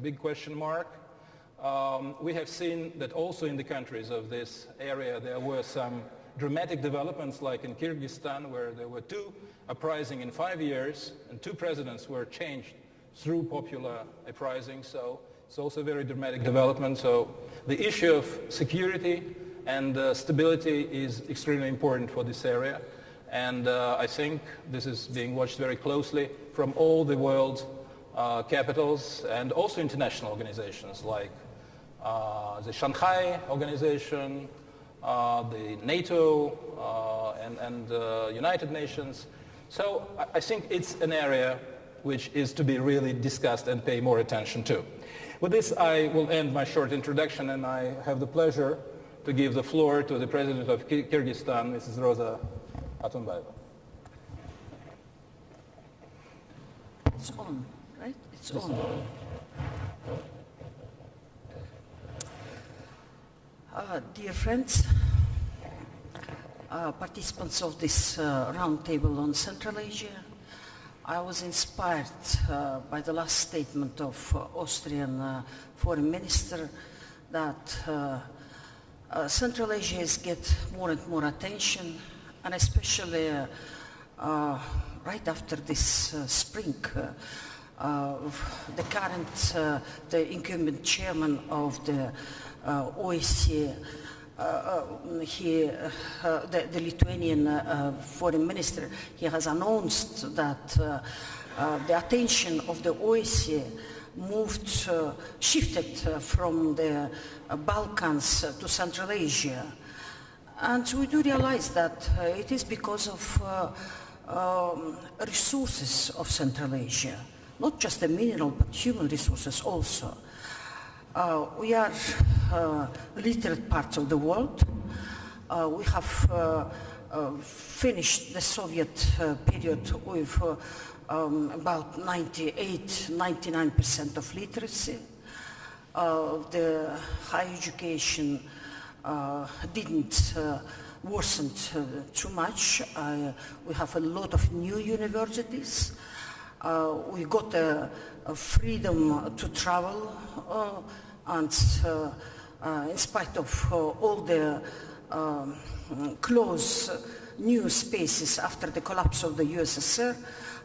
big question mark. Um, we have seen that also in the countries of this area there were some dramatic developments like in Kyrgyzstan where there were two uprisings in five years and two presidents were changed through popular uprising. So it's also a very dramatic development. So the issue of security and uh, stability is extremely important for this area. And uh, I think this is being watched very closely from all the world uh, capitals and also international organizations like uh, the Shanghai Organization, uh, the NATO, uh, and, and United Nations. So I think it's an area which is to be really discussed and pay more attention to. With this, I will end my short introduction, and I have the pleasure to give the floor to the President of Kyrgyzstan, Mrs. Rosa Otunbayeva. It's on, Uh, dear friends, uh, participants of this uh, roundtable on Central Asia, I was inspired uh, by the last statement of uh, Austrian uh, foreign minister that Central Asia is get more and more attention, and especially right after this spring. Uh, the current, uh, the incumbent chairman of the uh, OSCE, he, the, the, Lithuanian foreign minister, he has announced that the attention of the OSCE moved, uh, shifted uh, from the uh, Balkans to Central Asia. And we do realize that it is because of um, resources of Central Asia not just the mineral but human resources also. Uh, we are uh, literate parts of the world. Uh, we have uh, uh, finished the Soviet uh, period with um, about 98, 99% of literacy. the higher education didn't worsen too much. we have a lot of new universities. Uh, we got a, a, freedom to travel uh, and uh, in spite of all the um, closed new spaces after the collapse of the USSR,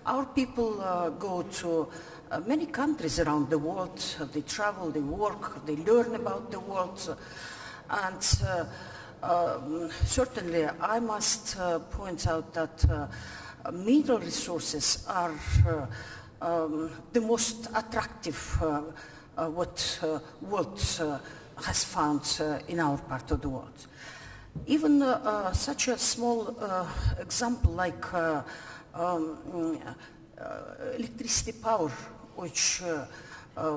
our people uh, go to uh, many countries around the world. They travel, they work, they learn about the world. And uh, um, certainly I must point out that mineral resources are uh, um, the most attractive uh, uh, what world has found in our part of the world. Even such a small example like um, electricity power, which,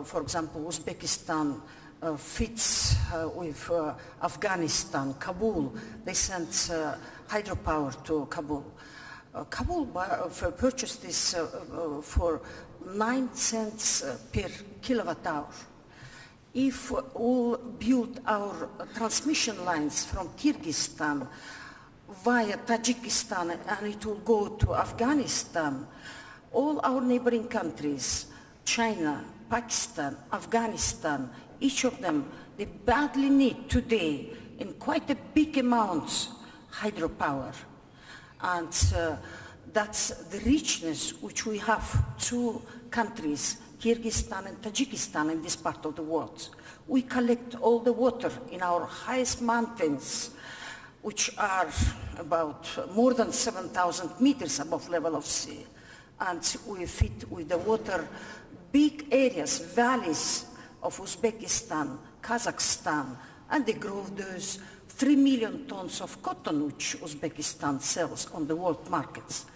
for example, Uzbekistan uh, fits uh, with uh, Afghanistan, Kabul. They sent hydropower to Kabul. Uh, Kabul uh, purchased this uh, for 9 cents per kilowatt hour. If all build our transmission lines from Kyrgyzstan via Tajikistan and it will go to Afghanistan, all our neighboring countries, China, Pakistan, Afghanistan, each of them, they badly need today in quite a big amount hydropower. And uh, that's the richness which we have two countries, Kyrgyzstan and Tajikistan in this part of the world. We collect all the water in our highest mountains, which are about more than 7,000 meters above level of sea. And we feed with the water big areas, valleys of Uzbekistan, Kazakhstan, and they grow those 3 million tons of cotton which Uzbekistan sells on the world markets.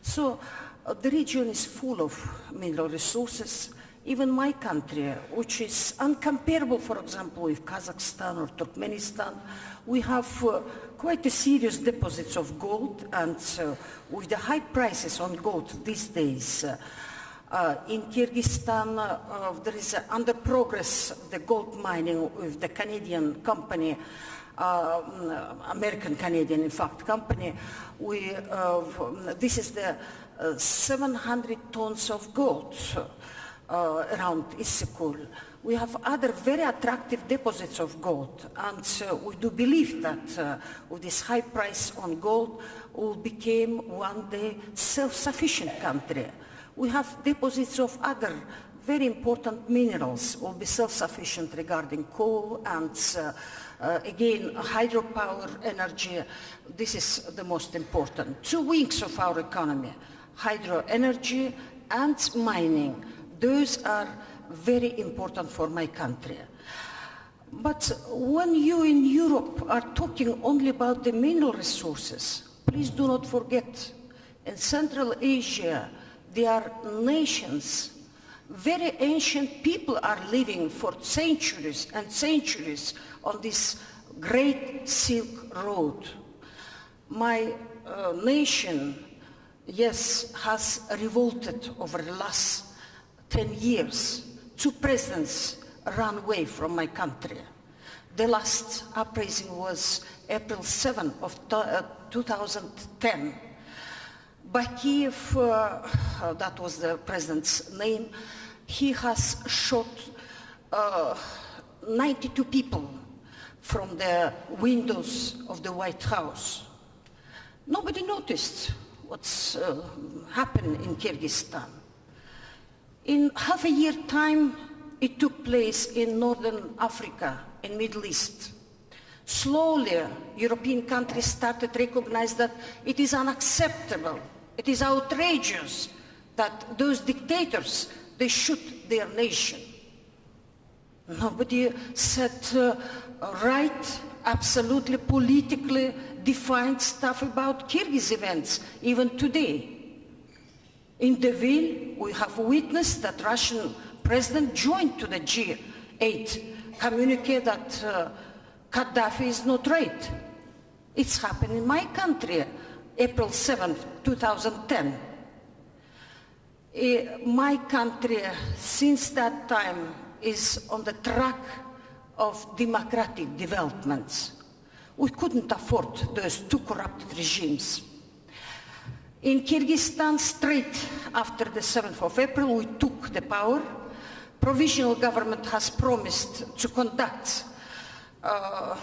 So uh, the region is full of mineral resources. Even my country, which is uncomparable, for example, with Kazakhstan or Turkmenistan, we have uh, quite a serious deposits of gold and uh, with the high prices on gold these days, uh, uh in Kyrgyzstan, uh, there is under progress the gold mining with the Canadian company uh, American Canadian, in fact, company. We, uh, this is the uh, 700 tons of gold. uh, around Issyk-Kul. We have other very attractive deposits of gold, and uh, we do believe that uh, with this high price on gold, we will become one day self-sufficient country. We have deposits of other very important minerals. We'll be self-sufficient regarding coal and uh, uh, again, hydropower energy, this is the most important. Two wings of our economy, hydro energy and mining. Those are very important for my country. But when you in Europe are talking only about the mineral resources, please do not forget, in Central Asia, there are nations, very ancient people are living for centuries and centuries on this great Silk Road. My uh, nation, yes, has revolted over the last 10 years. Two presidents ran away from my country. The last uprising was April 7 of uh, 2010. Bakiev, uh, that was the president's name, he has shot uh, 92 people from the windows of the White House. Nobody noticed what's uh, happened in Kyrgyzstan. In half a year time, it took place in Northern Africa, in Middle East. Slowly, European countries started to recognize that it is unacceptable, it is outrageous that those dictators, they shoot their nation. Nobody said uh, right, absolutely politically defined stuff about Kyrgyz events, even today. In Deauville, we have witnessed that Russian president joined to the G8 communique that uh, Gaddafi is not right. It's happened in my country, April 7, 2010. Uh, my country, since that time, is on the track of democratic developments. We couldn't afford those two corrupt regimes. In Kyrgyzstan, straight after the 7th of April, we took the power. Provisional government has promised to conduct, uh,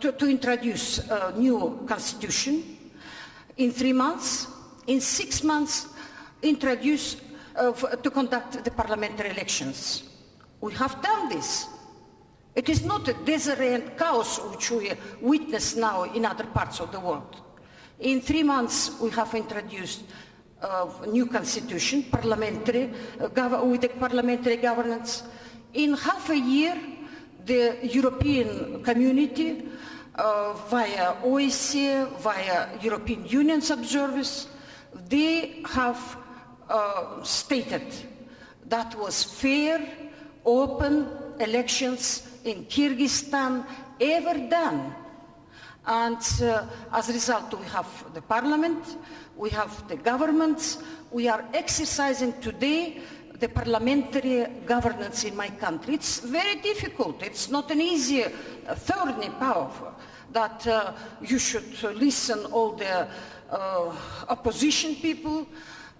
to, to, introduce a new constitution in three months. In six months, introduce uh, to conduct the parliamentary elections. We have done this. It is not a disarray and chaos which we witness now in other parts of the world. In three months, we have introduced a new constitution, parliamentary, uh, with parliamentary governance. In half a year, the European community, uh, via OSCE, via European Union's observers, they have uh, stated that was fair, open elections in Kyrgyzstan ever done. And uh, as a result, we have the parliament, we have the governments, we are exercising today the parliamentary governance in my country. It's very difficult. It's not an easy uh, thorny path that uh, you should listen all the uh, opposition people,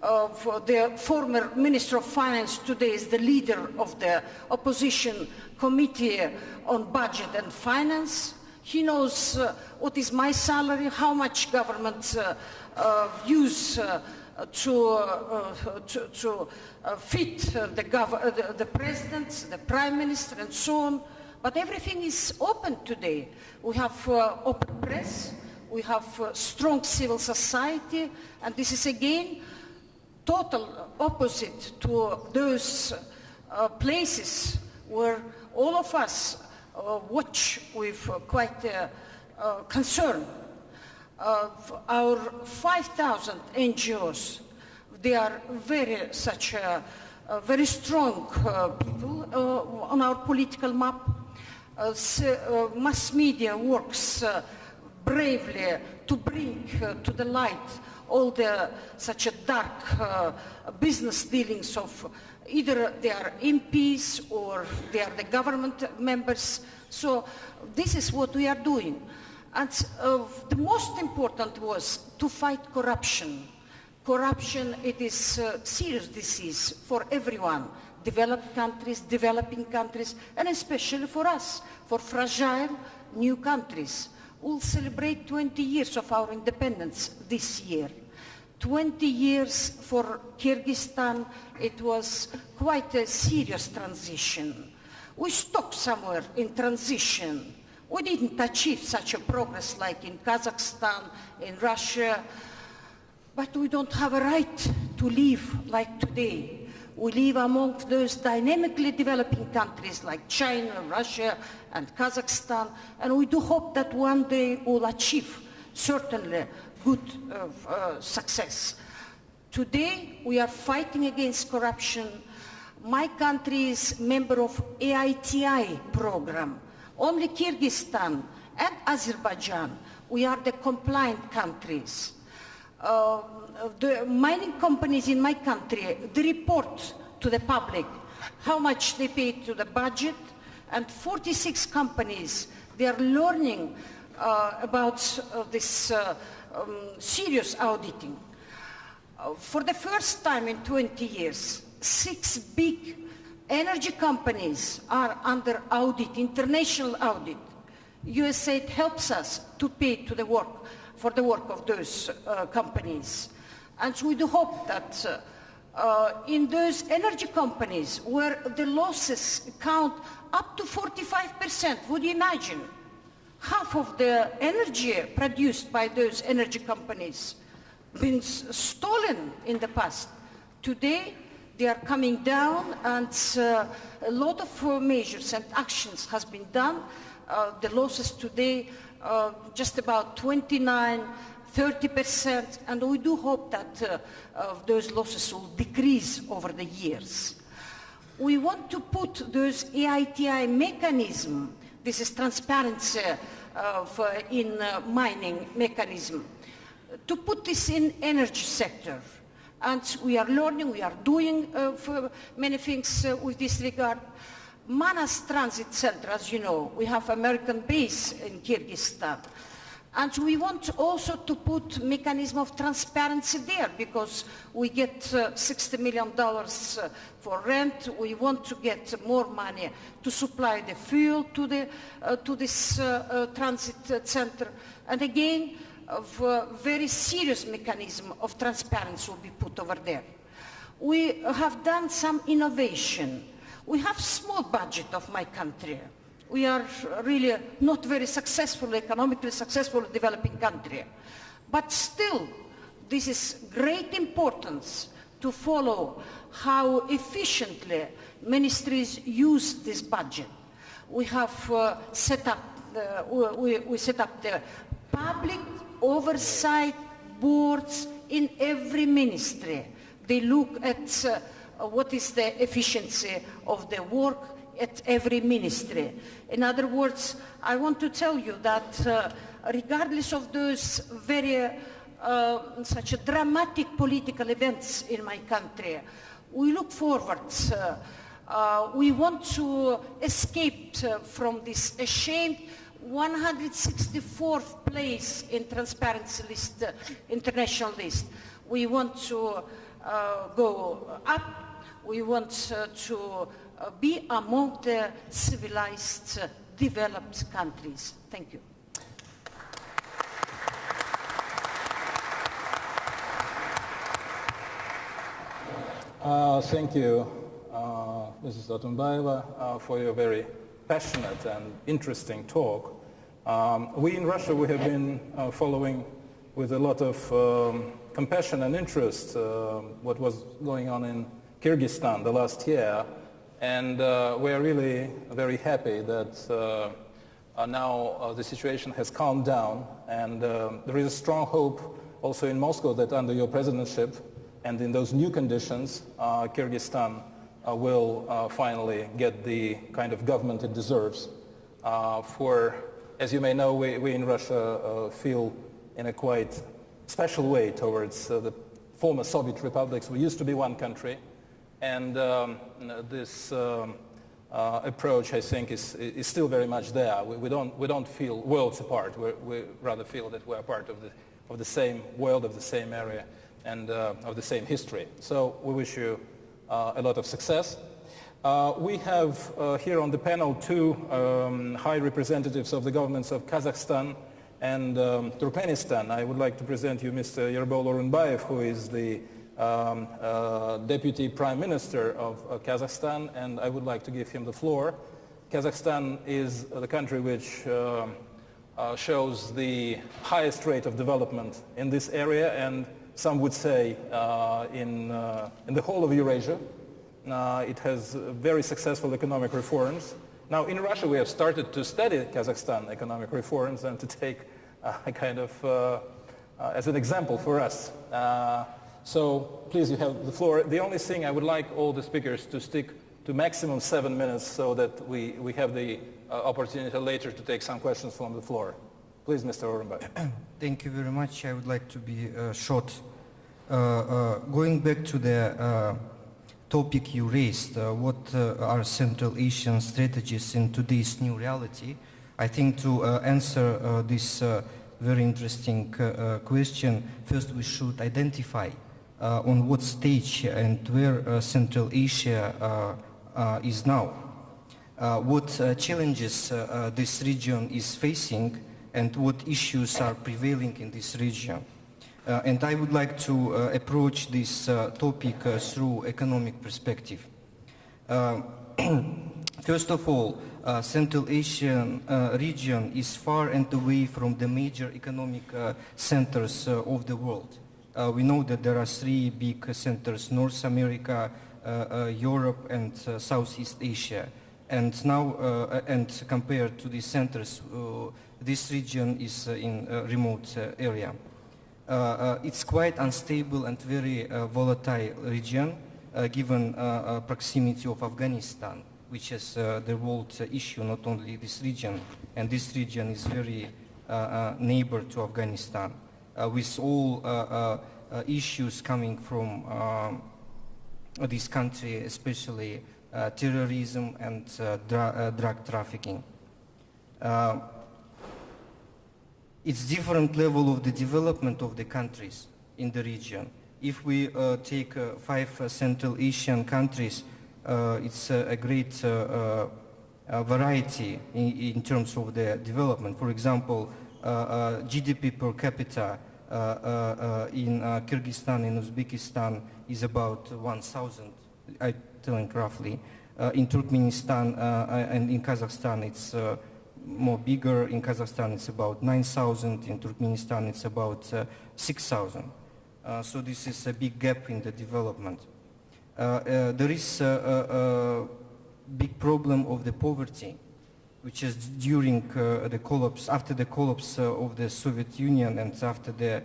of the former Minister of Finance today is the leader of the opposition committee on budget and finance. He knows uh, what is my salary, how much government uh, uh, use uh, to, uh, to, to uh, fit the, the, the president, the prime minister, and so on. But everything is open today. We have open press, we have strong civil society, and this is again total opposite to those uh, places where all of us uh, watch with uh, quite concern. Our 5,000 NGOs, they are very such a, a very strong uh, people uh, on our political map. Uh, so, mass media works bravely to bring to the light all the such a dark uh, business dealings of either they are MPs or they are the government members. So this is what we are doing. And uh, the most important was to fight corruption. Corruption, it is a serious disease for everyone, developed countries, developing countries, and especially for us, for fragile new countries. We'll celebrate 20 years of our independence this year. 20 years for Kyrgyzstan, it was quite a serious transition. We stopped somewhere in transition. We didn't achieve such a progress like in Kazakhstan, in Russia, but we don't have a right to live like today. We live among those dynamically developing countries like China, Russia, and Kazakhstan, and we do hope that one day we'll achieve certainly good uh, uh, success. Today, we are fighting against corruption. My country is member of EITI program. Only Kyrgyzstan and Azerbaijan, we are the compliant countries. Uh, the mining companies in my country, they report to the public how much they pay to the budget, and 46 companies, they are learning uh, about uh, this uh, um, serious auditing. Uh, for the first time in 20 years, six big energy companies are under audit, international audit. USAID helps us to pay to the work, for the work of those uh, companies. And we do hope that uh, uh, in those energy companies where the losses count up to 45%, would you imagine? Half of the energy produced by those energy companies been stolen in the past. Today, they are coming down and uh, a lot of uh, measures and actions has been done. Uh, the losses today, uh, just about 29 30%, and we do hope that uh, those losses will decrease over the years. We want to put those EITI mechanism, this is transparency uh, in uh, mining mechanism, to put this in energy sector. And we are learning, we are doing uh, many things uh, with this regard. Manas Transit Center, as you know, we have American base in Kyrgyzstan. And we want also to put mechanism of transparency there because we get uh, $60 million uh, for rent. We want to get more money to supply the fuel to, the, uh, to this uh, transit center. And again, a very serious mechanism of transparency will be put over there. We have done some innovation. We have small budget of my country we are really not very successful, economically successful developing country. But still, this is great importance to follow how efficiently ministries use this budget. We have uh, set up, the, we, we set up the public oversight boards in every ministry. They look at uh, what is the efficiency of the work at every ministry. In other words, I want to tell you that uh, regardless of those very uh, such dramatic political events in my country, we look forward. Uh, uh we want to escape uh, from this ashamed 164th place in Transparency List, uh, international list. We want to go up. We want to uh, be among the civilized, uh, developed countries. Thank you. Uh, thank you, uh, Mrs. Otunbayeva, uh, for your very passionate and interesting talk. Um, we in Russia, we have been uh, following with a lot of um, compassion and interest what was going on in Kyrgyzstan the last year. And uh, we are really very happy that uh, uh, now uh, the situation has calmed down and uh, there is a strong hope also in Moscow that under your presidency and in those new conditions, uh, Kyrgyzstan will finally get the kind of government it deserves. for, as you may know, we, we in Russia feel in a quite special way towards the former Soviet republics. We used to be one country. And um, this um, uh, approach, I think, is, is still very much there. We, we, don't, we don't feel worlds apart. we we rather feel that we're part of the, of the same world, of the same area, and uh, of the same history. So we wish you uh, a lot of success. Uh, we have uh, here on the panel two um, high representatives of the governments of Kazakhstan and um, Turkmenistan. I would like to present you Mr. Yerbol Orynbayev, who is the um, uh, Deputy Prime Minister of uh, Kazakhstan, and I would like to give him the floor. Kazakhstan is the country which uh, uh, shows the highest rate of development in this area, and some would say in, in the whole of Eurasia. Uh, it has very successful economic reforms. Now, in Russia, we have started to study Kazakhstan economic reforms and to take uh, a kind of uh, uh as an example for us. Uh, so please, you have the floor. The only thing I would like all the speakers to stick to maximum seven minutes so that we, we have the uh, opportunity later to take some questions from the floor. Please, Mr. Orenberg. Thank you very much. I would like to be short. going back to the topic you raised, uh, what uh, are Central Asian strategies in today's new reality? I think to uh, answer uh, this uh, very interesting uh, question, first we should identify on what stage and where Central Asia is now. what challenges this region is facing and what issues are prevailing in this region. Uh, and I would like to uh, approach this uh, topic uh, through economic perspective. Uh, first of all, uh, Central Asian region is far and away from the major economic centers of the world. we know that there are three big centers, North America, Europe, and Southeast Asia. And now, and compared to these centers, this region is in a remote area. Uh, uh, it's quite unstable and very uh, volatile region given proximity of Afghanistan, which is the world issue, not only this region. And this region is very neighbor to Afghanistan, with all issues coming from um, this country, especially uh, terrorism and uh, uh, drug trafficking it's different level of the development of the countries in the region. If we uh, take uh, five uh, Central Asian countries, uh, it's a great uh, uh, variety in, in, terms of the development. For example, GDP per capita in Kyrgyzstan and Uzbekistan is about 1,000, I think roughly. in Turkmenistan and in Kazakhstan, it's more bigger. In Kazakhstan, it's about 9,000. In Turkmenistan, it's about uh, 6,000. Uh, so this is a big gap in the development. Uh, uh there is a, big problem of the poverty, which is during the collapse, after the collapse of the Soviet Union and after the,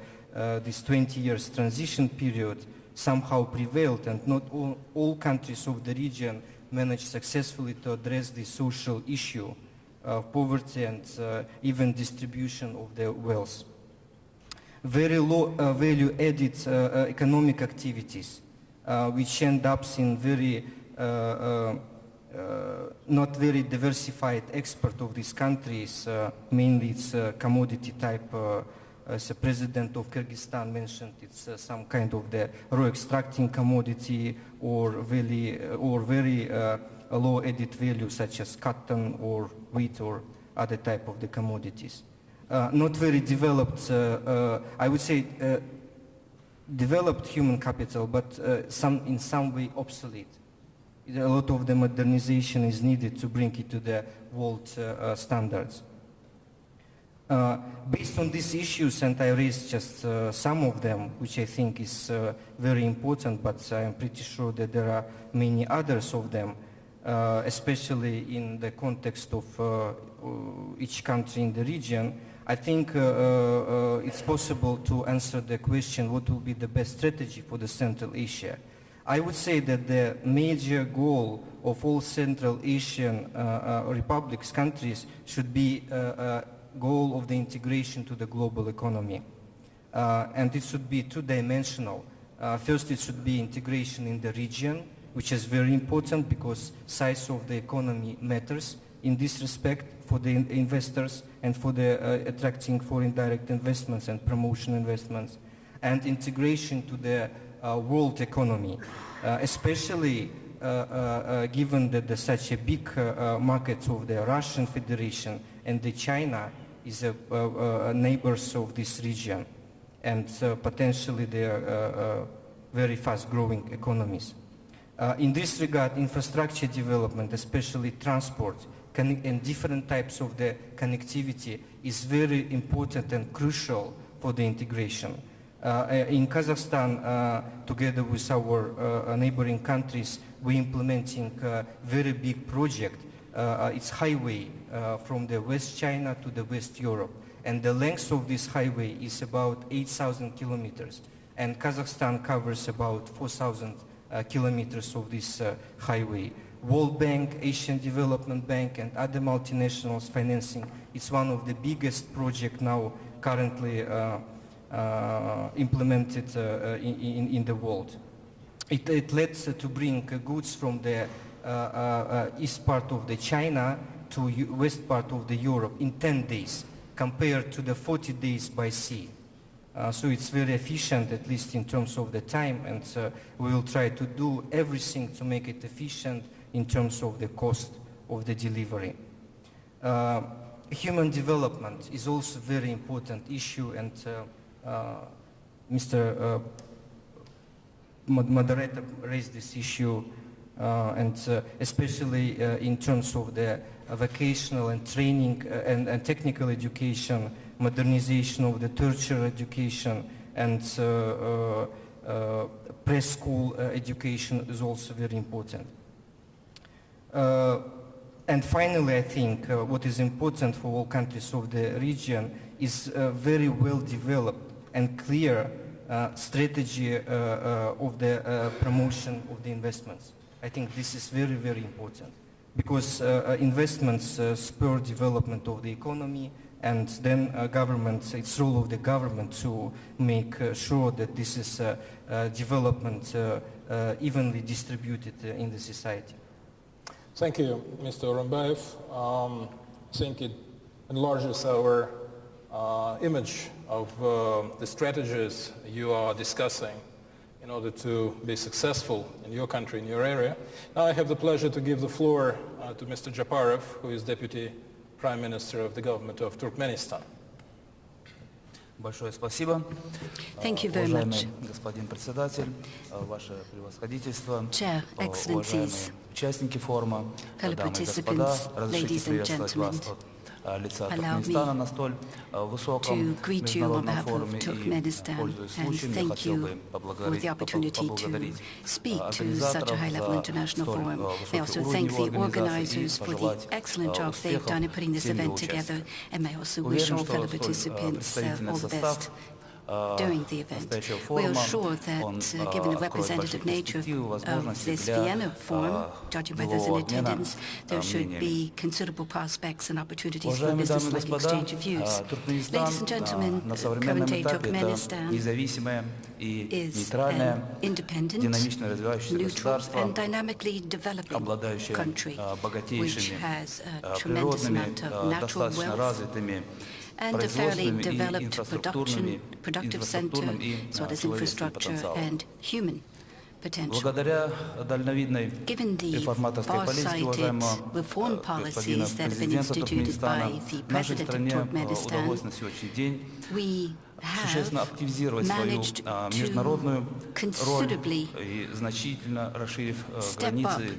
this 20 years transition period somehow prevailed and not all, all countries of the region managed successfully to address the social issue of poverty and uh, even distribution of the wealth. Very low uh, value added uh, economic activities, which end up in very uh, not very diversified export of these countries, uh, mainly it's uh, commodity type, as the president of Kyrgyzstan mentioned, it's some kind of the raw extracting commodity or very, or very a low added value such as cotton or wheat or other type of the commodities. Uh, not very developed, uh, uh, I would say uh, developed human capital, but uh, some, in some way obsolete. A lot of the modernization is needed to bring it to the world uh, standards. based on these issues, and I raised just some of them, which I think is very important, but I'm pretty sure that there are many others of them, uh, especially in the context of uh, each country in the region, I think uh, it's possible to answer the question what will be the best strategy for the Central Asia. I would say that the major goal of all Central Asian uh, uh, republics countries should be a goal of the integration to the global economy. Uh, and it should be two-dimensional. first, it should be integration in the region, which is very important because size of the economy matters in this respect for the in investors and for the uh, attracting foreign direct investments and promotion investments and integration to the uh, world economy, uh, especially uh, uh, given that there's such a big uh, uh, market of the Russian Federation and the China is a, uh, uh, neighbors of this region and uh, potentially they are uh, uh, very fast growing economies. Uh, in this regard, infrastructure development, especially transport and different types of the connectivity is very important and crucial for the integration. Uh, uh, in Kazakhstan, uh, together with our uh, neighboring countries, we're implementing a very big project. Uh, uh, it's highway uh, from the West China to the West Europe. And the length of this highway is about 8,000 kilometers. And Kazakhstan covers about 4,000 uh, kilometers of this uh, highway. World Bank, Asian Development Bank, and other multinationals financing. It's one of the biggest projects now currently uh, uh, implemented uh, uh, in, in, the world. It, it lets uh, to bring uh, goods from the uh, uh, uh, east part of the China to west part of the Europe in 10 days compared to the 40 days by sea. Uh, so it's very efficient, at least in terms of the time, and uh, we will try to do everything to make it efficient in terms of the cost of the delivery. Uh, human development is also a very important issue, and uh, uh, Mr. Uh, moderator raised this issue, and especially in terms of the vocational and training and, and technical education, modernization of the tertiary education, and uh, uh, uh, preschool education is also very important. And finally, I think what is important for all countries of the region is very well developed and clear uh, strategy uh, uh, of the promotion of the investments. I think this is very, very important because investments spur development of the economy and then uh, government, it's role of the government to make uh, sure that this is uh, uh, development uh, uh, evenly distributed in the society. Thank you, Mr. Orynbayev. Um, I think it enlarges our image of the strategies you are discussing in order to be successful in your country, in your area. Now I have the pleasure to give the floor to Mr. Japarov, who is Deputy Prime Minister of the government of Turkmenistan. Большое спасибо. Thank you А, very Уважаемый much. господин председатель, а, ваше превосходительство, Chair, а, Excellencies, уважаемые участники форума, fellow дамы и господа, participants, разрешите ladies and приветствовать вас gentlemen, от а, лица allow Туркменистана me на столь а, высоком to greet you on международном behalf of форуме и, Turkmenistan пользуясь and случаем, я thank хотел you бы for поблагодарить, the opportunity to поблагодарить speak а, to such a организаторов high-level за international столь, forum. а, May высокий also уровень thank его the организации и organizers for the пожелать, excellent а, job they've done in putting this всем его event together, участникам. and may also wish Уверен, all что fellow столь, а, participants uh, представительный all the состав best а, during the event. We are sure that, uh, given the representative nature of this Vienna forum, judging by those in attendance, there should be considerable prospects and opportunities for business-like exchange of views. Ladies and gentlemen, current Turkmenistan is an independent, neutral, and dynamically developing country, which has uh, a tremendous amount of natural wealth, and a fairly developed production, productive center, as well as infrastructure and human potential. Given the far-sighted reform policies that have been instituted by the President of Turkmenistan, we существенно активизировать свою а, международную роль и значительно расширив а, границы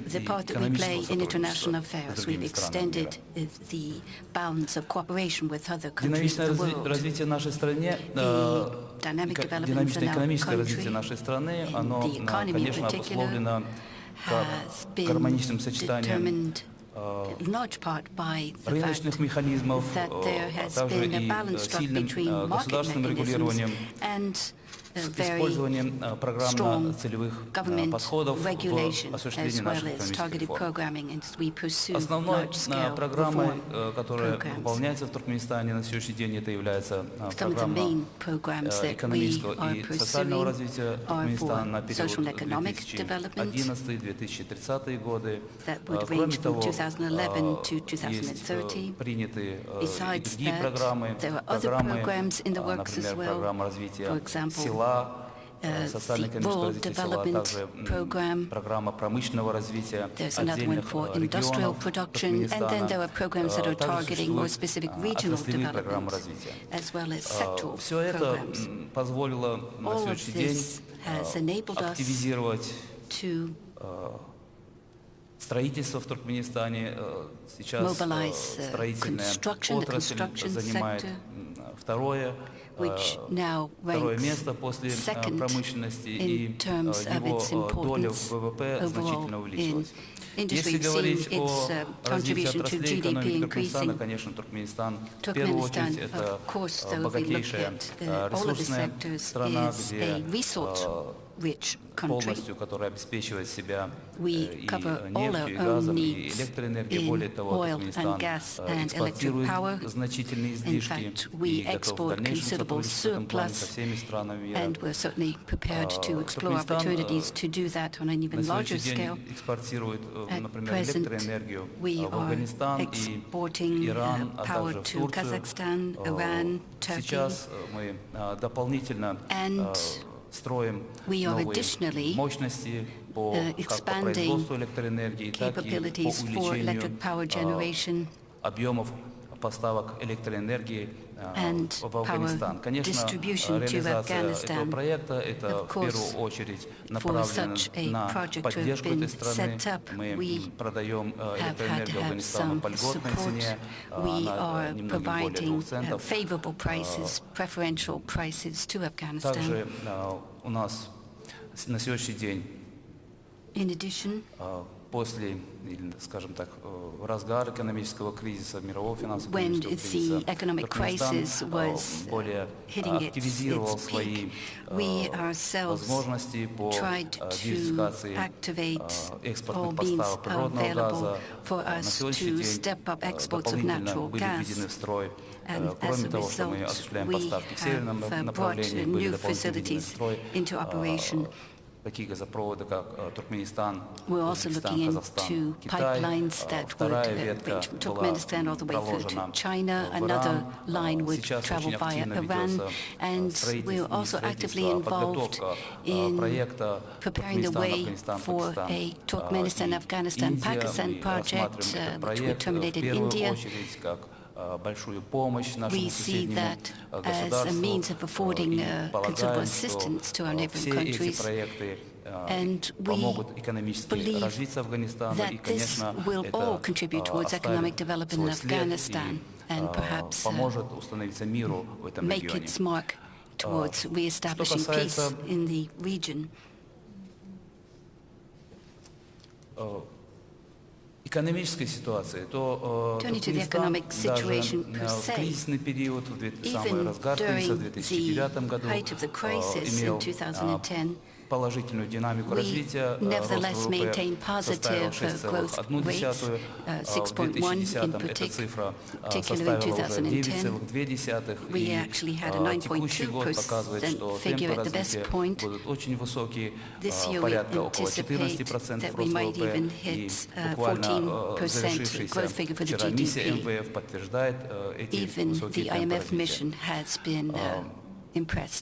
экономического сотрудничества. Динамичное а, развитие нашей страны, а, динамичное экономическое развитие нашей страны, оно, конечно, обусловлено гармоничным сочетанием large part by the fact that there has been a balance struck between market mechanisms and с использованием э, программно-целевых э, э, подходов в осуществлении наших экономических реформ. Основной программой, которая выполняется в Туркменистане на сегодняшний день, это является программа экономического и социального развития Туркменистана на период 2011-2030 годы. Кроме того, есть приняты и другие программы, программы, например, программа развития села э, uh, социально-экономического the развития World села, а Development также м, Program. программа промышленного развития There's another one отдельных for э, industrial регионов production, and then Туркменистана. there are programs that Э, are также targeting more существуют, specific э, regional отраслевые программы developments, развития. as well as Э, sectoral Все это programs. м, позволило на All of сегодняшний день this has э, enabled us активизировать To Строительство в Туркменистане э, сейчас э, Mobilize, uh, строительная construction, the отрасль construction занимает sector, м, второе, э, which now ranks second in terms of its importance overall in industry, seeing its uh, contribution to GDP increasing. Turkmenistan, of course, though, if we look at э, all of the sectors, is a resource rich country. We cover all our own needs in oil and gas and electric power. In fact, we export considerable surplus, and we're certainly prepared to explore opportunities to do that on an even larger scale. At present, we are exporting э, power to Kazakhstan, Iran, Turkey, and строим we are новые additionally, мощности по, uh, как по expanding производству электроэнергии, так и по capabilities for увеличению electric power э, generation объемов поставок электроэнергии э, and power distribution to Afghanistan. Of course, for such a project to have been set up, we have had to have some support. We are providing uh, favorable prices, preferential prices to Afghanistan. In addition, после, или, скажем так, э, разгара экономического кризиса, мирового финансового when экономического the кризиса, economic Туркменистан crisis э, was более hitting its, активизировал its свои peak, э, we ourselves возможности по tried э, to диверсификации activate э, all экспортных means поставок природного available газа. for Э, На us сегодняшний to день step up э, exports of дополнительно natural были gas. введены в строй Э, And as Кроме a того, что мы result, осуществляем we поставки в северном have, uh, направлении, brought были new дополнительно введены в facilities строй into operation. э, такие газопроводы, как э, Туркменистан, We're also Узбекистан, looking Казахстан, into Китай. pipelines Э, that would Вторая uh, ветка reach from была Turkmenistan all the way through to проложена China. в Another Иран. line Э, would Сейчас travel очень via активно Iran. ведется э, And строительство- we're не also actively строительство, а involved подготовка э, in проекта preparing the Туркменистан, way Афганистан, for Пакистан. a Э, Turkmenistan, и Afghanistan, Индия, Pakistan мы project, рассматриваем uh, этот which we проект э, terminated в первую India. We see that as a means of affording considerable assistance to our neighboring countries. And we believe that this will all contribute towards economic development in Afghanistan and perhaps uh, make its mark towards re-establishing peace in the region Э, экономической ситуации, то э, Turning to the Туркменистан economic даже situation э, per в se, кризисный период, в две- самый Even разгар кризиса в during 2009 году, the height of the э, crisis in имел 2010, э, положительную динамику we развития. э, nevertheless рост ВВП maintain составил positive, uh, 6,1%. growth rates, uh, э, В 6.1 2010 in эта partic- цифра э, particularly in составила уже 2010. 9,2%. We И actually had a э, текущий год 9.2% показывает, что figure темпы at the best развития point. будут очень высокие, This э, year we порядка около anticipate 14% that we рост might ВВП. even И hit, uh, буквально э, 14% завершившаяся growth figure for the вчера миссия GDP. МВФ подтверждает э, эти Even высокие the темпы IMF развития. mission has been uh,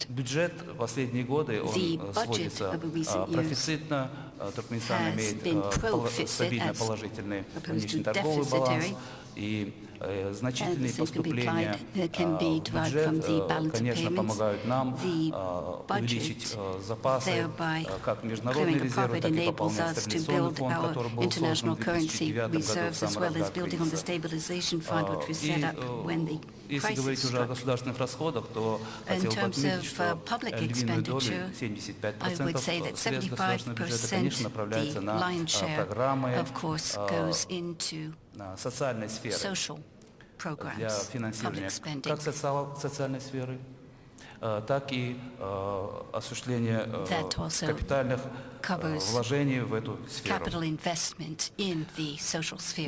Бюджет в последние годы он э, сводится э, профицитно. Э, Туркменистан имеет стабильно положительный внешнеторговый баланс и значительные And this can be поступления applied- uh, can be э, в derived бюджет, from the э, balance of конечно, payments. помогают нам The э, budget увеличить э, запасы, thereby э, как международные clearing a резервы, profit так и enables пополнять us to стабилизационный build фонд, our который был создан international в currency 2009 году в reserves as самый well as разгар building on the кризиса. stabilization fund which was И, set up э, when the Если говорить crisis уже о struck. государственных расходах, то In хотел бы terms отметить, of, что uh, public э, львиную долю, expenditure, 75% I would say that средств государственного бюджета, 75% конечно, направляется the на lion's э, share, программы of course, э, goes into на социальной сферы social для финансирования как социальной сферы, э, так и э, осуществление э, капитальных вложений в эту сферу.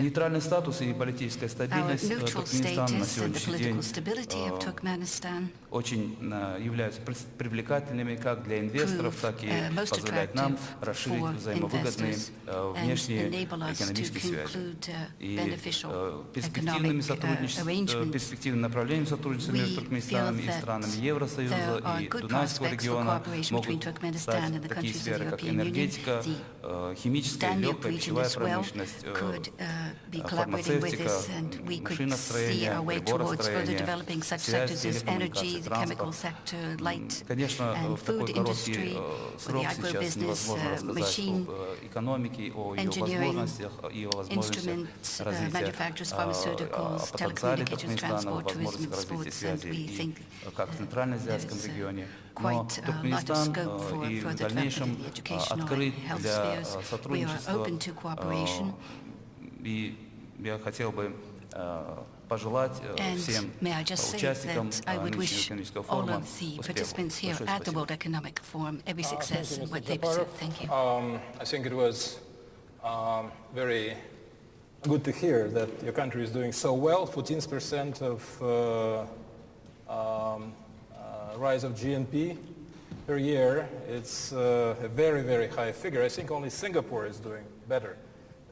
Нейтральный статус и политическая стабильность Туркменистана на сегодняшний день очень э, являются привлекательными как для инвесторов, так и позволяют нам расширить взаимовыгодные э, внешние экономические связи. И э, перспективными сотрудничествами, перспективным направлением сотрудничества между Туркменистаном и странами Евросоюза и Дунайского региона могут стать такие сферы, как энергетика, химическая, легкая, пищевая промышленность, фармацевтика, машиностроение, приборостроение, связь, телекоммуникации. the chemical транспорт. sector, light Конечно, and в такой food короткий industry, э, for the срок сейчас agribusiness, невозможно uh, рассказать machine об э, экономике, о ее engineering, возможностях и о возможностях instruments, uh, развития, manufacturers, э, pharmaceuticals, о потенциале telecommunications, Туркменистана, transport, tourism, возможностях развития sports, and связи we и think э, как в Центральноазиатском there's, uh, регионе. Но quite a lot of Туркменистан scope э, for и в further дальнейшем development in the э, educational and открыт health для spheres. э, We are сотрудничества. open to cooperation. Э, И я хотел бы э, пожелать э, And всем may I just э, say участникам that I э, would нынешнего wish экономического all форума of the успехов. participants here Большое at the спасибо. World Economic Forum every Uh, thank success you, in Mr. what they Zafarov. pursue. Thank you. Um, I think it was um, very good to hear that your country is doing so well. 14% of uh, um, uh, rise of GNP per year. It's uh, a very, very high figure. I think only Singapore is doing better.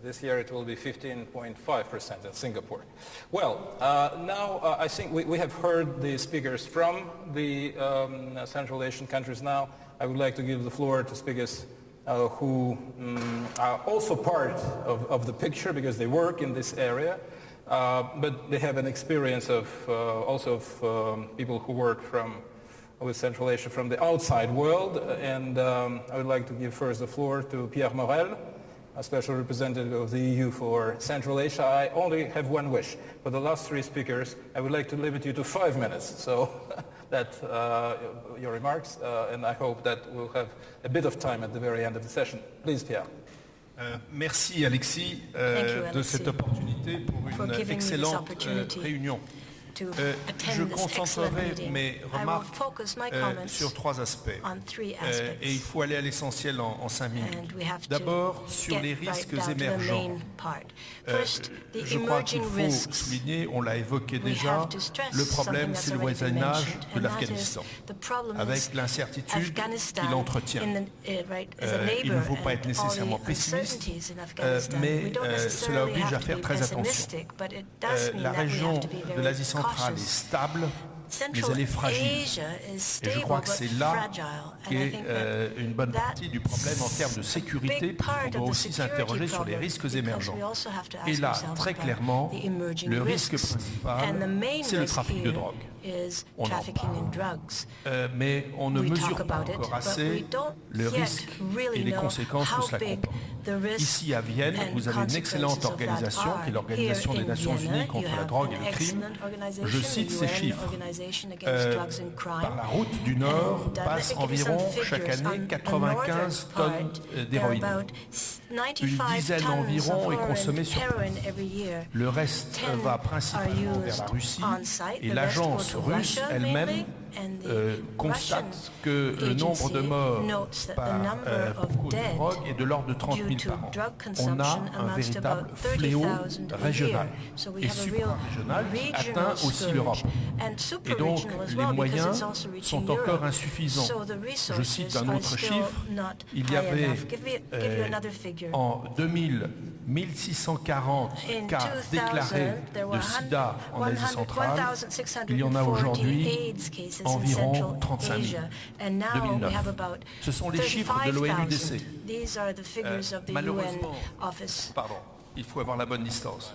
This year it will be 15.5% in Singapore. Well, uh, now uh, I think we, we have heard the speakers from the um, Central Asian countries now. I would like to give the floor to speakers uh, who um, are also part of, of the picture because they work in this area, uh, but they have an experience of uh, also of um, people who work from with Central Asia from the outside world. And um, I would like to give first the floor to Pierre Morel, a special representative of the EU for Central Asia. I only have one wish. For the last three speakers, I would like to limit you to five minutes. So that uh, your remarks, uh, and I hope that we'll have a bit of time at the very end of the session. Please, Pierre. Euh, merci Alexis Thank you, de cette opportunité pour for une giving me this excellente euh, opportunity réunion. Euh, je concentrerai mes remarques euh, sur trois euh, aspects. Et il faut aller à l'essentiel en, en, cinq minutes. D'abord, sur les risques émergents. je crois qu'il faut souligner, on l'a évoqué déjà, le problème, c'est le voisinage de l'Afghanistan, avec l'incertitude qu'il entretient. il ne faut pas être nécessairement pessimiste, mais cela oblige à faire très attention. la région de l'Asie centrale est cautious. stable, mais Central elle est fragile. Asia is Et stable je crois que but c'est là fragile, and I qu'est think euh, that une bonne that partie du problème en termes de sécurité, big part puisqu'on of doit the aussi security s'interroger sur les problem, risques because émergents. we also have to ask Et là, ourselves très about clairement, the emerging le risque risks. principal, And the main c'est le risk trafic de here drogue. Is On en trafficking in parle. drugs. Euh, mais on ne We mesure talk pas about it, encore but assez we don't le yet risque really et les know conséquences que how cela big comporte. the risks Ici à Vienne, and vous avez une excellente consequences of that organisation are. qui est l'Organisation Here des in Nations Vienna, Unies contre you la have drogue an et le crime. excellent organisation, Je the cite ces UN chiffres. Organisation Against Euh, Drugs and Crime. par la route du Nord And, uh, passe let me give you some environ figures. chaque année On the 95 northern tonnes part, euh, there are d'héroïne. about 95 dizaine tons environ of est consommée sur heroin every year. Le reste 10 euh, va are principalement vers used la Russie on site, et the rest l'agence go to russe Russia elle-même mainly, and the euh, Russian constate que le nombre de agency morts notes that the par, number euh, of pour cause de dead drogue est de l'ordre de 30 due 000 to par an. drug On consumption a un amounts to véritable about fléau 30,000 a régional year. So we et have a real suprarégional qui regional atteint aussi scourge. l'Europe. And Et donc super-regional as les well, because moyens it's also reaching sont encore Europe. insuffisants. So the Je cite resources un are autre still chiffre. not Il y high avait enough. Give me- give you euh, another figure. en 2000 1640 In cas 2000, déclarés there de were sida en Asie 100 centrale. Il y en a 1,640 aujourd'hui AIDS cases in environ Central 35 000. Asia. And now 2009. we have about Ce sont les chiffres de 35,000. l'ONUDC. These are the figures Euh, of the UN malheureusement, office. Pardon, il faut avoir la bonne distance.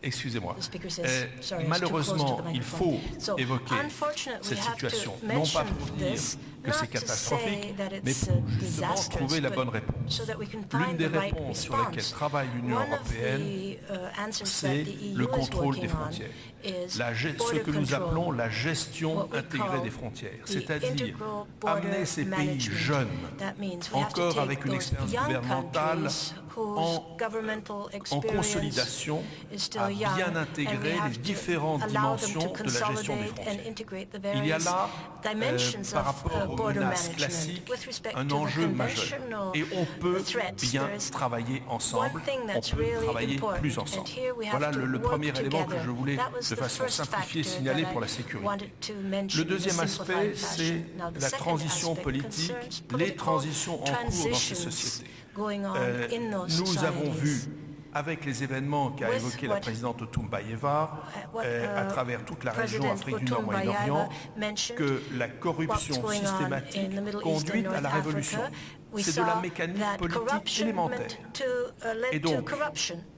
Excusez-moi. The speaker says, Euh, sorry, it's too malheureusement, close to the il microphone. faut So, évoquer unfortunately, cette we have to situation, non mention pas pour dire this, que not c'est to say catastrophique, that mais it's, pour uh, justement disastrous, trouver la but bonne réponse. so that we can L'une find des the right réponses sur lesquelles response. travaille l'Union One of européenne, the, uh, answers c'est that the EU le is contrôle des working on frontières. is La ge- ce border que nous control. appelons la gestion what we intégrée call des frontières, the c'est-à-dire integral border amener ces pays management. jeunes, That means we have to encore take avec une those expérience young gouvernementale, countries aux menaces un enjeu majeur. Et on peut bien travailler ensemble, on travailler plus ensemble. Voilà le, premier élément que je voulais de façon simplifiée signaler pour la sécurité. Le deuxième aspect, c'est la transition politique, les transitions en cours dans ces sociétés. Euh, nous avons vu avec les événements qu'a évoqué la présidente Toumbayeva euh, à travers toute la région Afrique du Nord Moyen-Orient que la corruption systématique conduit à la révolution. C'est de la mécanique politique élémentaire. Et donc,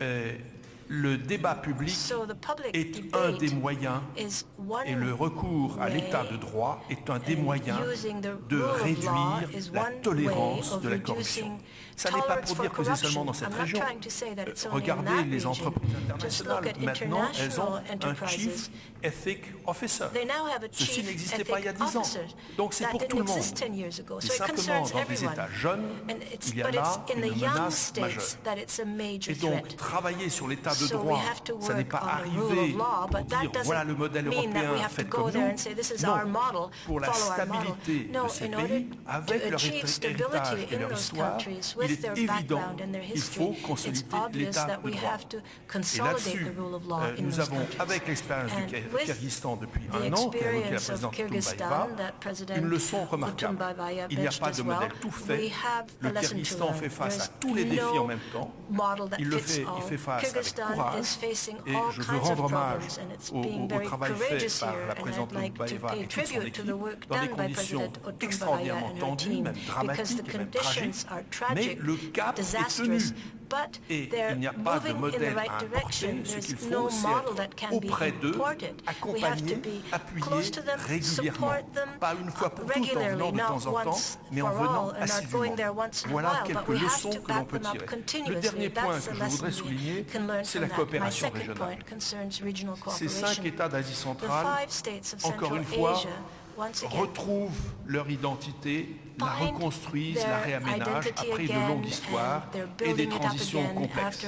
euh, le débat public est un des moyens et le recours à l'état de droit est un des moyens de réduire la tolérance de la corruption. Ça n'est pas pour dire que c'est seulement dans cette région. Regardez les entreprises internationales. Maintenant, elles ont un Chief Ethic Officer. Ceci n'existait pas il y a 10 ans. Donc c'est pour tout le monde. Mais simplement, dans les États jeunes, il y a là une menace majeure. Et donc, travailler sur l'état de droit, ça n'est pas arrivé pour dire voilà le modèle européen, faites comme. Non, pour la stabilité de ces pays, avec leur héritage et il est évident qu'il faut consolider l'état de. Et là-dessus, euh, nous avons, avec l'expérience du Kyrgyzstan depuis un an, évoqué la présidente une leçon remarquable. Il n'y a pas de modèle tout fait. Le Kyrgyzstan fait face à tous les défis en même temps. Il le fait, il fait face avec courage. Et je veux rendre hommage au, au, au travail fait par la présidente Toumbayeva et toute son équipe dans des conditions extraordinairement tendues, même dramatiques même tragiques, mais le cap est tenu. Et il n'y a pas de modèle à importer, ce qu'il d'eux, accompagner, appuyer régulièrement. Pas une fois pour toutes en venant de temps en temps, mais en venant assidûment. Voilà quelques leçons que l'on peut tirer. Le dernier point que je voudrais souligner, c'est la coopération régionale. Ces cinq États d'Asie centrale, encore une fois, retrouvent leur identité la reconstruisent, la réaménagent après une longue histoire et des transitions complexes.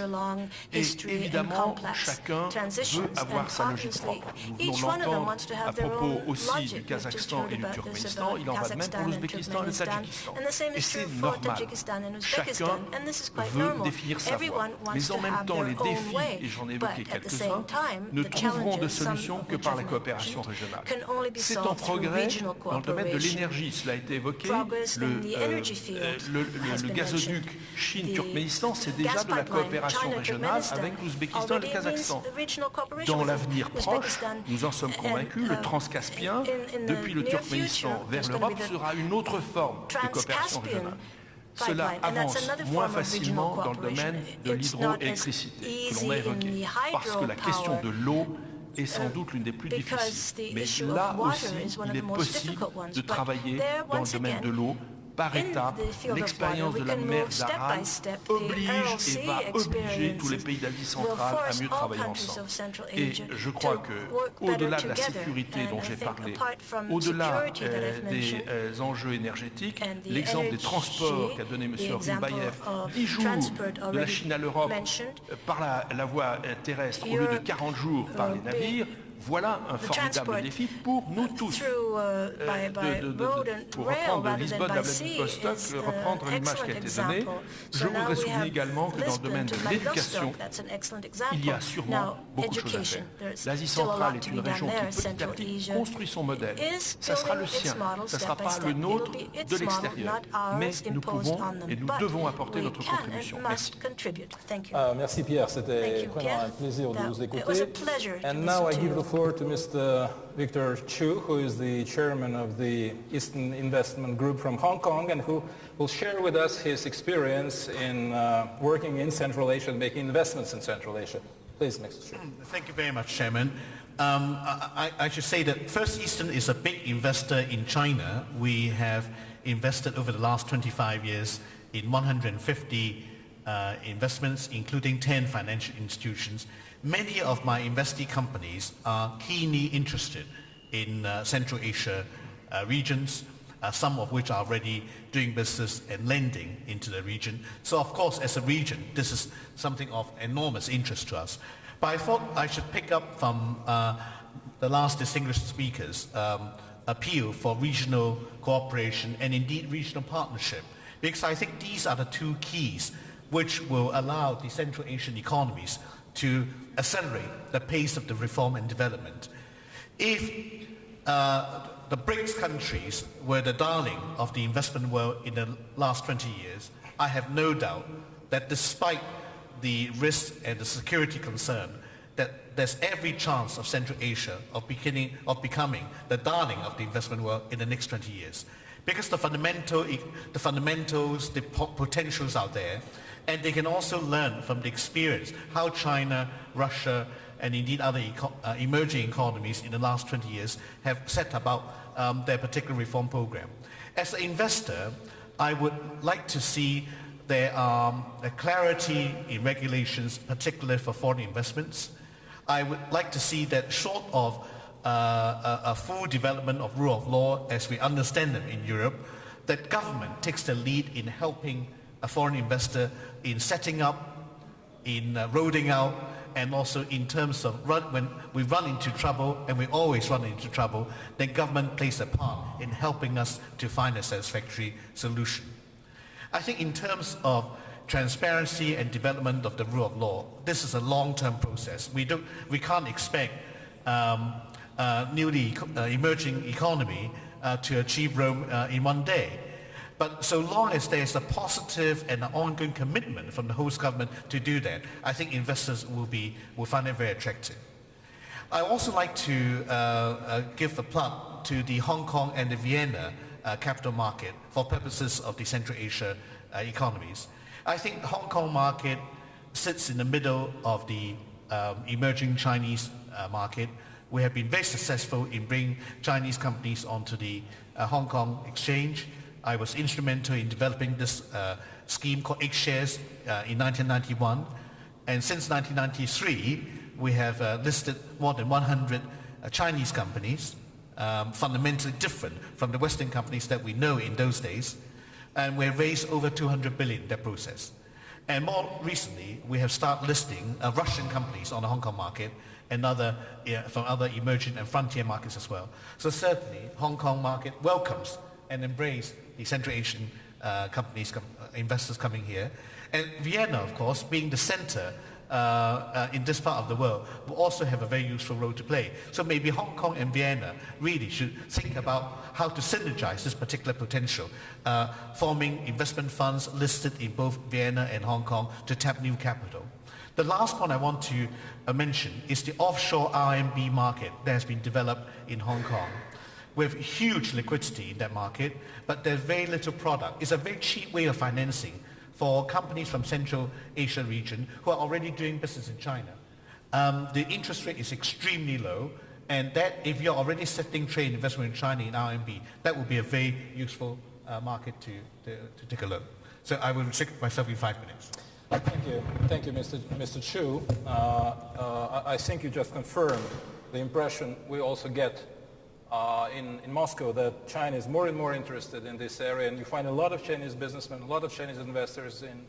Et évidemment, chacun veut avoir sa logique propre. À propos aussi du Kazakhstan et du Turkménistan, il en va de même pour l'Ouzbékistan et le Tadjikistan. Et c'est normal. Chacun veut définir sa voie. Mais en même temps, les défis, et j'en ai évoqué quelques-uns, ne trouveront de solution que par la coopération régionale. C'est en progrès dans le domaine de l'énergie, cela a été évoqué, euh, euh, euh, le, gazoduc Chine-Turkménistan, c'est déjà de la coopération régionale avec l'Ouzbékistan et le Kazakhstan. Dans l'avenir proche, nous en sommes convaincus, le transcaspien, depuis le Turkménistan vers l'Europe, sera une autre forme de coopération régionale. Cela avance moins facilement dans le domaine de l'hydroélectricité que l'on a évoqué, parce que la question de l'eau est sans doute l'une des plus difficiles. Mais là aussi, il est possible de travailler dans le domaine de l'eau par étape, l'expérience de la mer d'Aran oblige et va obliger tous les pays d'Asie centrale à mieux travailler ensemble. Et je crois que, au-delà de la sécurité dont j'ai parlé, au-delà euh, des euh, enjeux énergétiques, l'exemple des transports qu'a donné M. Rimbayev, 10 jours de la Chine à l'Europe euh, par la voie terrestre au lieu de 40 jours par les navires, voilà un formidable défi pour nous tous. Euh, pour reprendre de Lisbonne à Vladivostok, reprendre l'image qui a été donnée, je voudrais souligner également que dans le domaine de l'éducation, il y a sûrement beaucoup de choses à faire. L'Asie centrale est une région qui petit à construit son modèle. Ça sera le sien, ça ne sera pas le nôtre de l'extérieur. Mais nous pouvons et nous devons apporter notre contribution. Merci. Ah, merci Pierre, c'était vraiment un plaisir de vous écouter. floor to Mr. Victor Chu, who is the chairman of the Eastern Investment Group from Hong Kong and who will share with us his experience in uh, working in Central Asia and making investments in Central Asia. Please, Mr. Chu. Um, thank you very much, Chairman. Um, I, I should say that First Eastern is a big investor in China. We have invested over the last 25 years in 150 uh, investments, including 10 financial institutions. Many of my investee companies are keenly interested in uh, Central Asia uh, regions, uh, some of which are already doing business and lending into the region. So of course, as a region, this is something of enormous interest to us. But I thought I should pick up from uh, the last distinguished speakers um, appeal for regional cooperation and indeed regional partnership. Because I think these are the two keys which will allow the Central Asian economies to accelerate the pace of the reform and development. If uh, the BRICS countries were the darling of the investment world in the last 20 years, I have no doubt that despite the risks and the security concern, that there's every chance of Central Asia of, beginning, of becoming the darling of the investment world in the next 20 years. Because the, fundamental, the fundamentals, the potentials out there, and they can also learn from the experience how China, Russia, and indeed other eco- uh, emerging economies in the last 20 years have set about um, their particular reform program. As an investor, I would like to see there um, a clarity in regulations, particularly for foreign investments. I would like to see that short of uh, a, a full development of rule of law as we understand them in Europe, that government takes the lead in helping a foreign investor in setting up, in uh, rolling out, and also in terms of run, when we run into trouble, and we always run into trouble, then government plays a part in helping us to find a satisfactory solution. I think in terms of transparency and development of the rule of law, this is a long-term process. We, don't, we can't expect um, uh, newly uh, emerging economy uh, to achieve Rome uh, in one day. But so long as there's a positive and an ongoing commitment from the host government to do that, I think investors will, be, will find it very attractive. I also like to uh, uh, give a plug to the Hong Kong and the Vienna uh, capital market for purposes of the Central Asia uh, economies. I think the Hong Kong market sits in the middle of the um, emerging Chinese uh, market. We have been very successful in bringing Chinese companies onto the uh, Hong Kong exchange. I was instrumental in developing this uh, scheme called H Shares uh, in 1991. And since 1993, we have uh, listed more than 100 uh, Chinese companies, um, fundamentally different from the Western companies that we know in those days. And we raised over 200 billion in that process. And more recently, we have started listing uh, Russian companies on the Hong Kong market and other, from other emerging and frontier markets as well. So certainly, Hong Kong market welcomes and embrace the Central Asian uh, companies, com- uh, investors coming here. And Vienna, of course, being the center uh, uh, in this part of the world, will also have a very useful role to play. So maybe Hong Kong and Vienna really should think about how to synergize this particular potential, uh, forming investment funds listed in both Vienna and Hong Kong to tap new capital. The last point I want to uh, mention is the offshore RMB market that has been developed in Hong Kong with huge liquidity in that market, but there's very little product. It's a very cheap way of financing for companies from Central Asia region who are already doing business in China. Um, the interest rate is extremely low, and that if you're already setting trade investment in China in RMB, that would be a very useful uh, market to, to, to, take a look. So I will restrict myself in five minutes. Thank you. Thank you, Mr. Mr. Chu. Uh, uh, I think you just confirmed the impression we also get uh, in, in Moscow that China is more and more interested in this area, and you find a lot of Chinese businessmen, a lot of Chinese investors in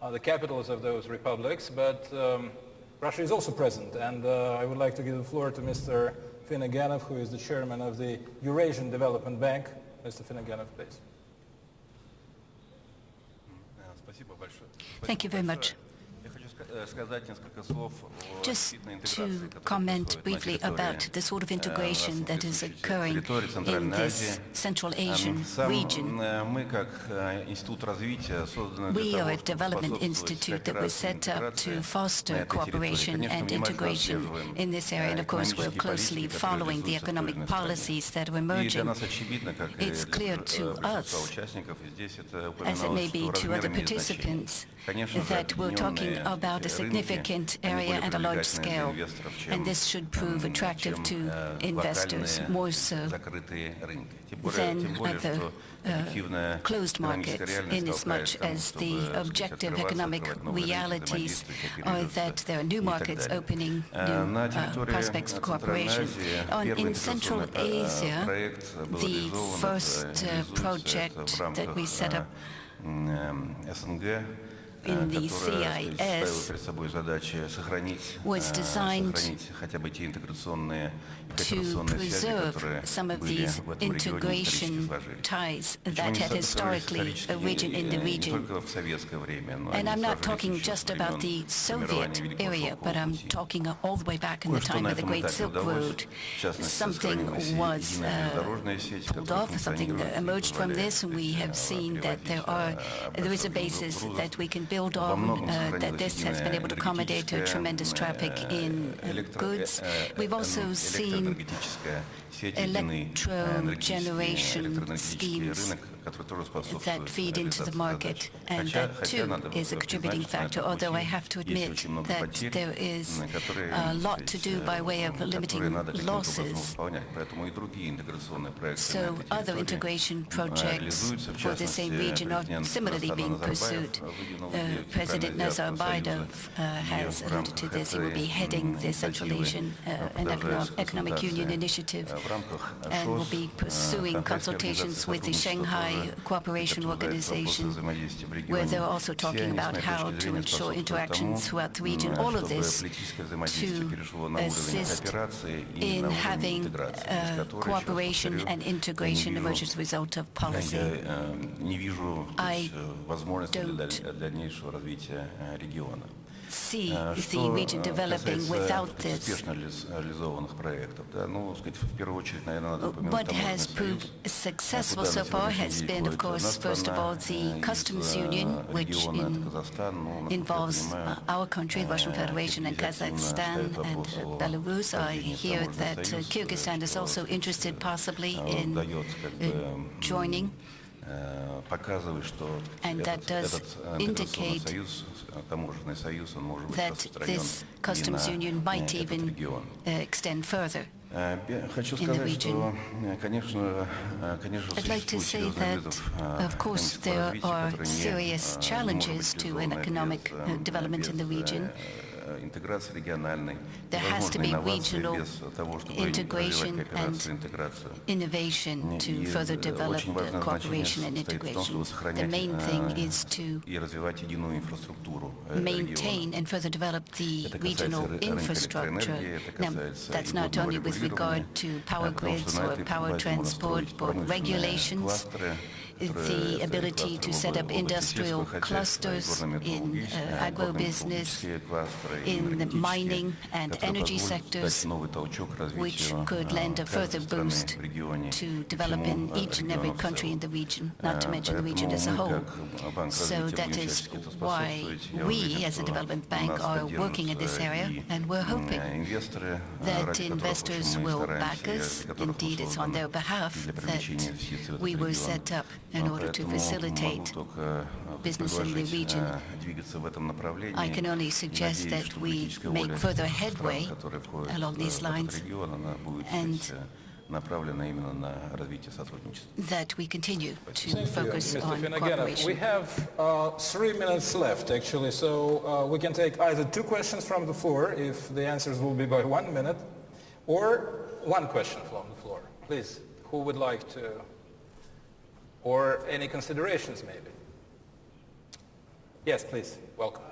uh, the capitals of those republics, but um, Russia is also present, and uh, I would like to give the floor to Mr. Finogenov, who is the chairman of the Eurasian Development Bank. Mr. Finogenov, please. Thank you very much. Just to comment briefly about the sort of integration that is occurring in this Central Asian region. We are a development institute that was set up to foster cooperation and integration in this area, and of course we're closely following the economic policies that are emerging. It's clear to us, as it may be to other participants, that we're talking about a significant area and a large scale, and this should prove attractive to investors more so than other uh, closed markets, inasmuch as the objective economic realities are that there are new markets opening new uh, prospects for cooperation. On, in Central Asia, the first uh, project that we set up in the CIS was designed to preserve some of these integration ties that had historically arisen in the region. And I'm not talking just about the Soviet area, but I'm talking all the way back in the time of the Great Silk Road. Something was uh, pulled off, something emerged from this, and we have seen that there are there is a basis that we can build on, uh, that this has been able to accommodate a tremendous traffic in uh, goods. We've also seen электроэнергетическая сеть, единый энергетический, электроэнергетический рынок. That feed into the market, and that too is a contributing factor, although I have to admit that there is a lot to do by way of limiting losses. So other integration projects for the same region are similarly being pursued. Uh, President Nazarbayev uh, has alluded to this. He will be heading the Central Asian uh, and Economic Union Initiative and will be pursuing consultations with the Shanghai Uh, cooperation Organization, where they're also talking about how to ensure interaction throughout the region. All of this to assist in having uh, cooperation and integration emerge as a result of policy. I don't see the region developing without this. What has proved successful so far has been, of course, first of all, the customs union, which in, involves uh, our country, Russian Federation, and Kazakhstan and uh, Belarus. I hear that uh, Kyrgyzstan is also interested possibly in joining and that does indicate that this customs union might even uh, extend further in the region. I'd like to say that, of course, there are serious challenges to an economic development in the region. There has to be regional integration and innovation to further develop the cooperation and integration. The main thing is to maintain and further develop the regional infrastructure. Now, that's not only with regard to power grids or power transport, but regulations, the ability to set up industrial clusters in uh, agribusiness, in the mining and energy sectors, which could lend a further boost to develop in each and every country in the region, not to mention the region as a whole. So that is why we, as a development bank, are working in this area, and we're hoping that investors will back us. Indeed, it's on their behalf that we were set up in order to facilitate business in the region. I can only suggest that we make further headway along these lines and that we continue to focus on cooperation. We have uh, three minutes left, actually, so uh, we can take either two questions from the floor, if the answers will be by one minute, or one question from the floor. Please, who would like to or any considerations maybe? Yes, please. Welcome.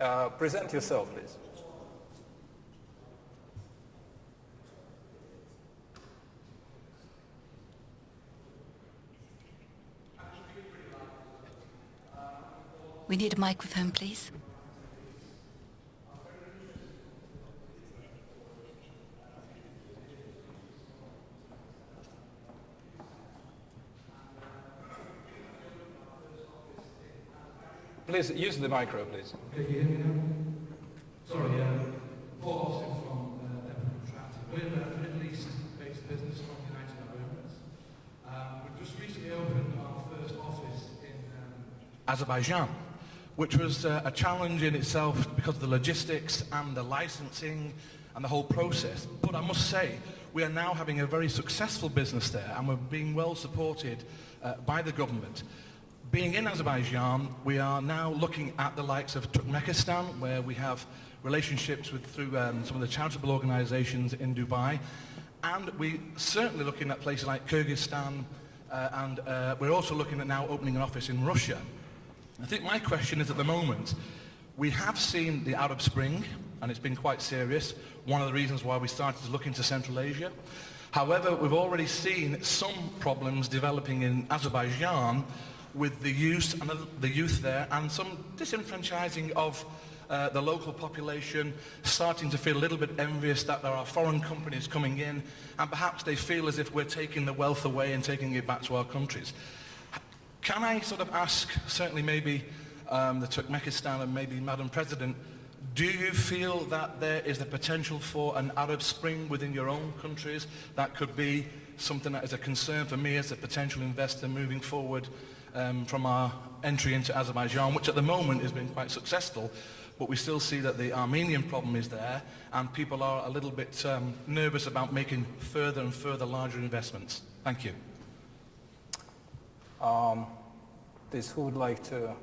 Uh, present yourself, please. We need a microphone, please. Please use the micro, please. Can you hear me now? Sorry, um, Paul Austin from uh, Devon Contracting. We're a Middle East-based business from the United Arab Emirates. Um, we've just recently opened our first office in um, Azerbaijan, which was uh, a challenge in itself because of the logistics and the licensing and the whole process. But I must say, we are now having a very successful business there and we're being well supported uh, by the government. Being in Azerbaijan, we are now looking at the likes of Turkmenistan, where we have relationships with through um, some of the charitable organizations in Dubai. And we're certainly looking at places like Kyrgyzstan, uh, and uh, we're also looking at now opening an office in Russia. I think my question is at the moment, we have seen the Arab Spring, and it's been quite serious, one of the reasons why we started to look into Central Asia. However, we've already seen some problems developing in Azerbaijan with the youth, and the youth there and some disenfranchising of uh, the local population starting to feel a little bit envious that there are foreign companies coming in and perhaps they feel as if we're taking the wealth away and taking it back to our countries. Can I sort of ask, certainly maybe um, the Turkmenistan and maybe Madam President, do you feel that there is the potential for an Arab Spring within your own countries that could be something that is a concern for me as a potential investor moving forward um, from our entry into Azerbaijan, which at the moment has been quite successful, but we still see that the Armenian problem is there and people are a little bit um, nervous about making further and further larger investments. Thank you. Um, this, who would like to,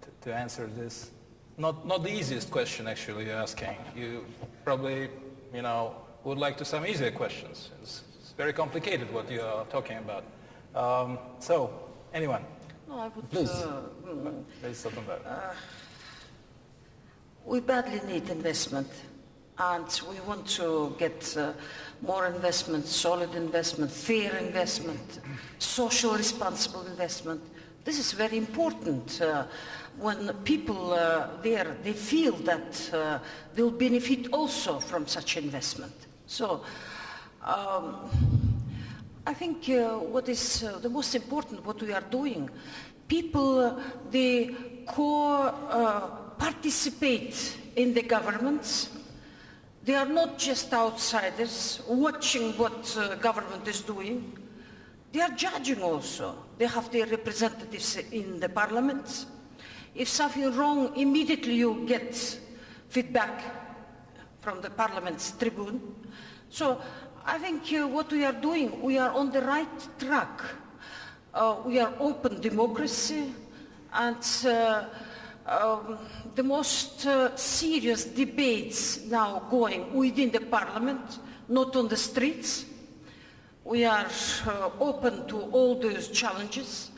to, to, answer this? Not, not the easiest question actually you're asking. You probably, you know, would like to some easier questions. It's, it's very complicated what you are talking about. Um, so, anyone? No, I would, Please. Uh, Please, uh, we badly need investment and we want to get uh, more investment, solid investment, fair investment, social responsible investment. This is very important. Uh, when people uh, there, they feel that uh, they'll benefit also from such investment. So um, I think uh, what is uh, the most important, what we are doing, people, they co-participate in the governments, they are not just outsiders watching what uh, government is doing. They are judging also. They have their representatives in the parliament. If something wrong, immediately you get feedback from the parliament's tribune. So I think uh, what we are doing, we are on the right track. Uh, we are open democracy and uh, um, the most uh, serious debates now going within the parliament, not on the streets. We are uh, open to all those challenges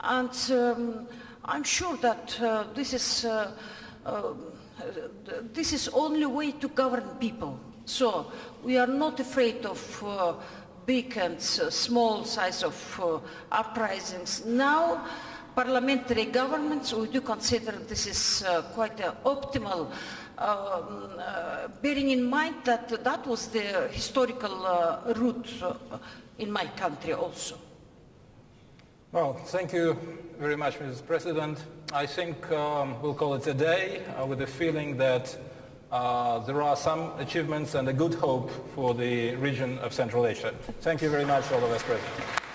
and um, I'm sure that uh, this is this is only way to govern people. So we are not afraid of uh, big and small size of uprisings. Now parliamentary governments, we do consider this is uh, quite optimal, um, uh, bearing in mind that that was the historical uh, route uh, in my country also. Well, thank you very much, Mrs. President. I think um, we'll call it a day uh, with the feeling that uh, there are some achievements and a good hope for the region of Central Asia. Thank you very much, all of us present.